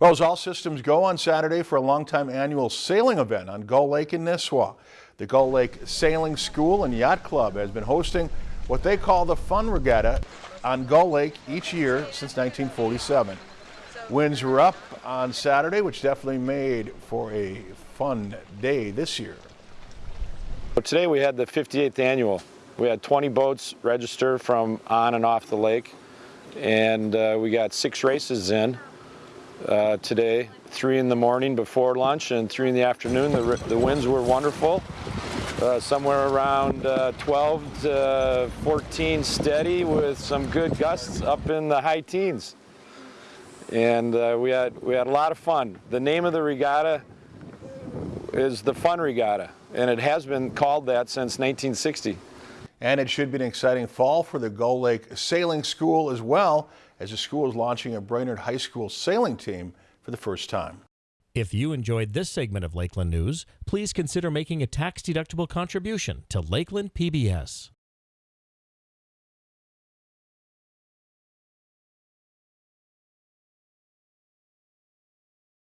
Well, as all systems go on Saturday for a longtime annual sailing event on Gull Lake in Nisswa. The Gull Lake Sailing School and Yacht Club has been hosting what they call the Fun Regatta on Gull Lake each year since 1947. Winds were up on Saturday, which definitely made for a fun day this year. Today we had the 58th annual. We had 20 boats register from on and off the lake and uh, we got six races in uh, today, three in the morning before lunch and three in the afternoon. The, the winds were wonderful, uh, somewhere around uh, 12 to 14 steady with some good gusts up in the high teens. And uh, we, had, we had a lot of fun. The name of the regatta is the Fun Regatta, and it has been called that since 1960. And it should be an exciting fall for the Gull Lake Sailing School as well, as the school is launching a Brainerd High School sailing team for the first time. If you enjoyed this segment of Lakeland News, please consider making a tax-deductible contribution to Lakeland PBS.